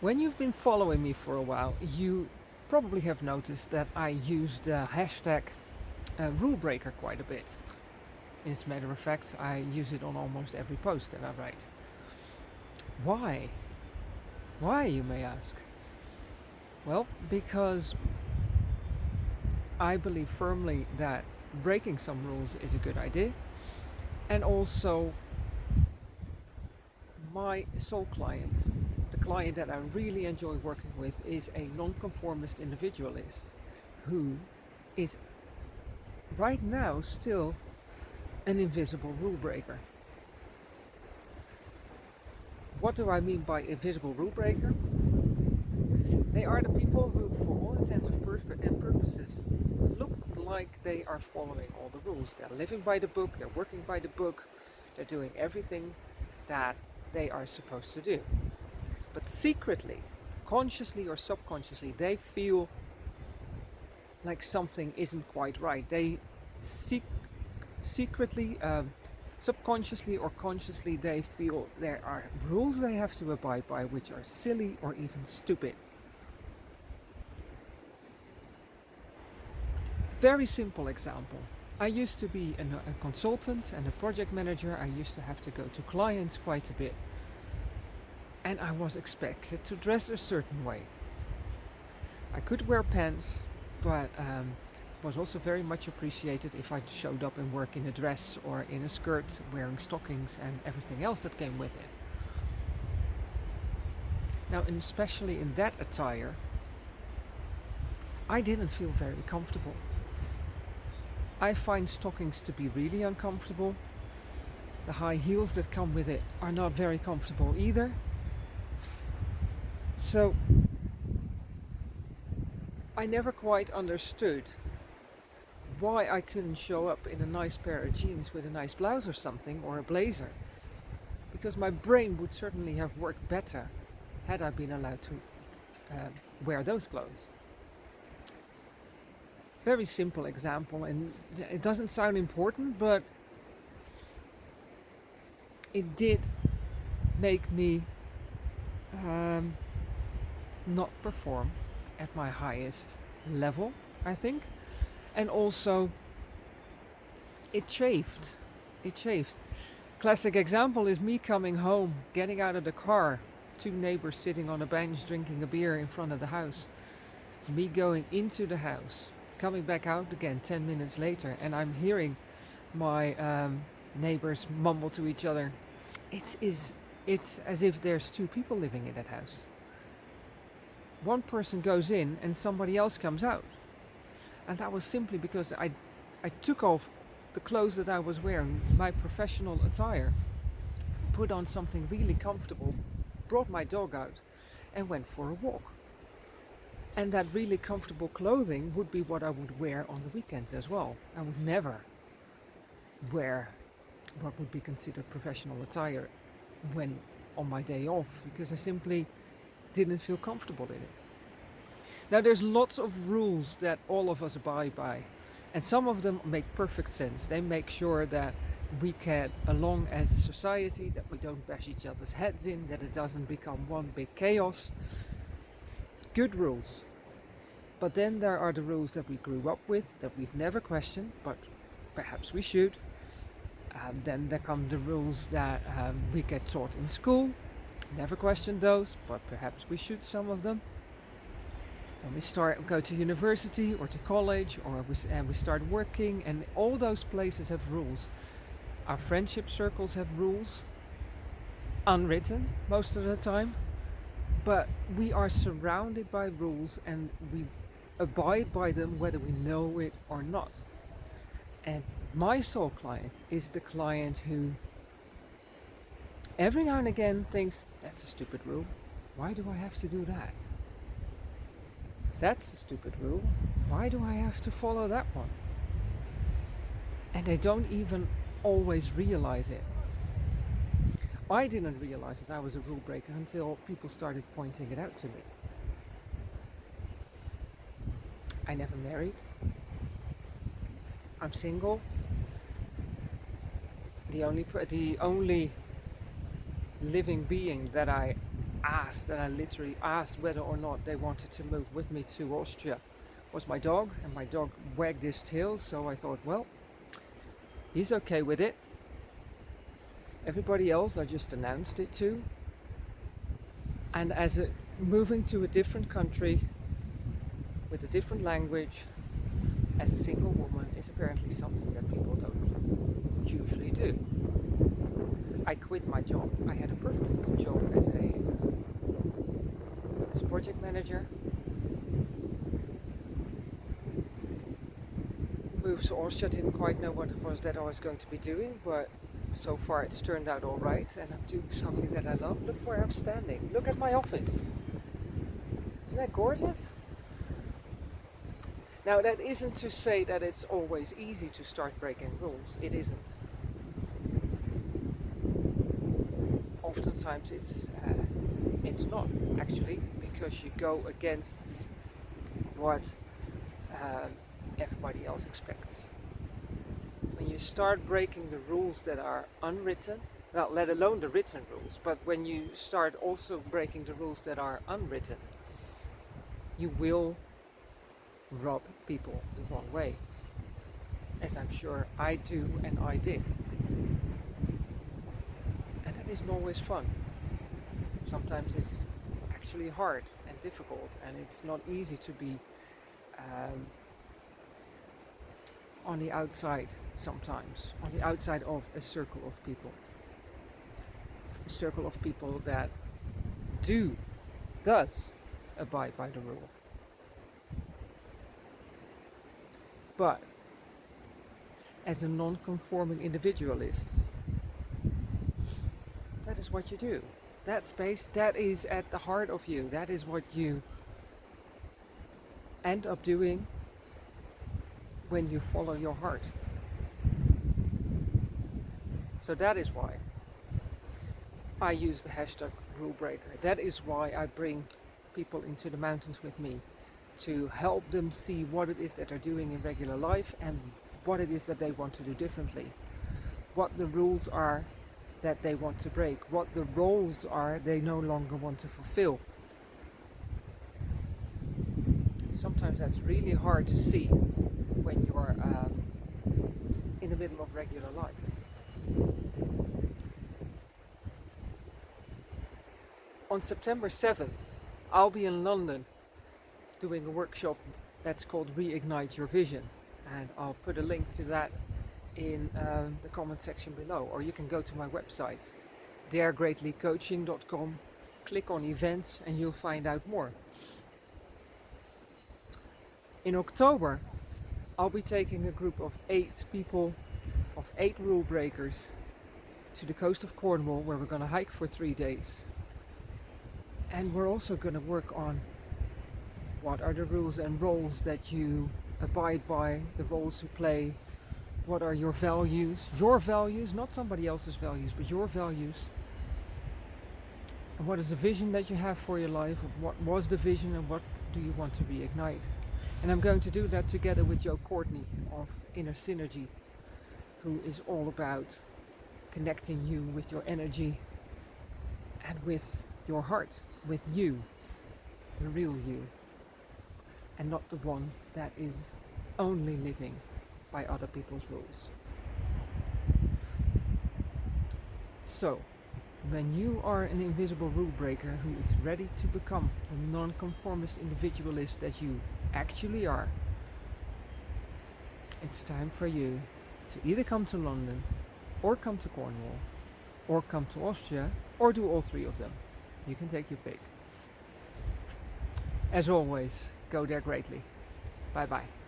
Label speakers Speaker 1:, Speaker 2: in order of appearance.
Speaker 1: When you've been following me for a while, you probably have noticed that I use the hashtag uh, rule breaker quite a bit. As a matter of fact, I use it on almost every post that I write. Why? Why, you may ask? Well, because I believe firmly that breaking some rules is a good idea, and also my soul client client that I really enjoy working with is a nonconformist individualist who is right now still an invisible rule breaker. What do I mean by invisible rule breaker? They are the people who, for all intents and purposes, look like they are following all the rules. They're living by the book, they're working by the book, they're doing everything that they are supposed to do. But secretly, consciously or subconsciously, they feel like something isn't quite right. They sec secretly, um, subconsciously or consciously, they feel there are rules they have to abide by which are silly or even stupid. Very simple example. I used to be an, a consultant and a project manager. I used to have to go to clients quite a bit and I was expected to dress a certain way. I could wear pants, but um, was also very much appreciated if I showed up in work in a dress or in a skirt, wearing stockings and everything else that came with it. Now, and especially in that attire, I didn't feel very comfortable. I find stockings to be really uncomfortable. The high heels that come with it are not very comfortable either. So I never quite understood why I couldn't show up in a nice pair of jeans with a nice blouse or something or a blazer because my brain would certainly have worked better had I been allowed to uh, wear those clothes. Very simple example and it doesn't sound important but it did make me um, not perform at my highest level, I think. And also, it chafed. It chafed. Classic example is me coming home, getting out of the car, two neighbors sitting on a bench drinking a beer in front of the house. Me going into the house, coming back out again 10 minutes later, and I'm hearing my um, neighbors mumble to each other. It's, is, it's as if there's two people living in that house one person goes in and somebody else comes out. And that was simply because I, I took off the clothes that I was wearing, my professional attire, put on something really comfortable, brought my dog out and went for a walk. And that really comfortable clothing would be what I would wear on the weekends as well. I would never wear what would be considered professional attire when on my day off because I simply didn't feel comfortable in it. Now there's lots of rules that all of us abide by and some of them make perfect sense. They make sure that we get along as a society, that we don't bash each other's heads in, that it doesn't become one big chaos. Good rules. But then there are the rules that we grew up with, that we've never questioned, but perhaps we should. Um, then there come the rules that um, we get taught in school, Never questioned those, but perhaps we should some of them. When we start go to university or to college or we, and we start working and all those places have rules. Our friendship circles have rules, unwritten most of the time, but we are surrounded by rules and we abide by them whether we know it or not. And my soul client is the client who every now and again thinks, that's a stupid rule. Why do I have to do that? That's a stupid rule. Why do I have to follow that one? And they don't even always realize it. I didn't realize that I was a rule breaker until people started pointing it out to me. I never married. I'm single. The only the only living being that I asked, and I literally asked whether or not they wanted to move with me to Austria. Was my dog and my dog wagged his tail so I thought well he's okay with it. Everybody else I just announced it to. And as a moving to a different country with a different language as a single woman is apparently something that people don't usually do. I quit my job. I had a perfectly good job as a, as a project manager. Moved to Austria, didn't quite know what it was that I was going to be doing, but so far it's turned out all right and I'm doing something that I love. Look where I'm standing. Look at my office. Isn't that gorgeous? Now that isn't to say that it's always easy to start breaking rules. It isn't. Oftentimes it's uh, it's not actually because you go against what um, everybody else expects when you start breaking the rules that are unwritten, well, let alone the written rules, but when you start also breaking the rules that are unwritten, you will rob people the wrong way. As I'm sure I do and I did. Isn't always fun. Sometimes it's actually hard and difficult and it's not easy to be um, on the outside sometimes, on the outside of a circle of people. A circle of people that do, does abide by the rule. But as a non-conforming individualist, is what you do. That space, that is at the heart of you. That is what you end up doing when you follow your heart. So that is why I use the hashtag rule breaker. That is why I bring people into the mountains with me to help them see what it is that they're doing in regular life and what it is that they want to do differently. What the rules are that they want to break, what the roles are they no longer want to fulfill. Sometimes that's really hard to see when you're um, in the middle of regular life. On September 7th, I'll be in London doing a workshop that's called Reignite Your Vision. And I'll put a link to that in um, the comment section below. Or you can go to my website, daregreatlycoaching.com, click on events and you'll find out more. In October, I'll be taking a group of eight people, of eight rule breakers, to the coast of Cornwall where we're going to hike for three days. And we're also going to work on what are the rules and roles that you abide by, the roles you play, what are your values, your values, not somebody else's values, but your values. And what is the vision that you have for your life, what was the vision and what do you want to reignite. And I'm going to do that together with Joe Courtney of Inner Synergy, who is all about connecting you with your energy and with your heart with you, the real you, and not the one that is only living by other people's rules. So, when you are an invisible rule breaker who is ready to become the non-conformist individualist that you actually are, it's time for you to either come to London or come to Cornwall or come to Austria or do all three of them. You can take your pick. As always, go there greatly. Bye bye.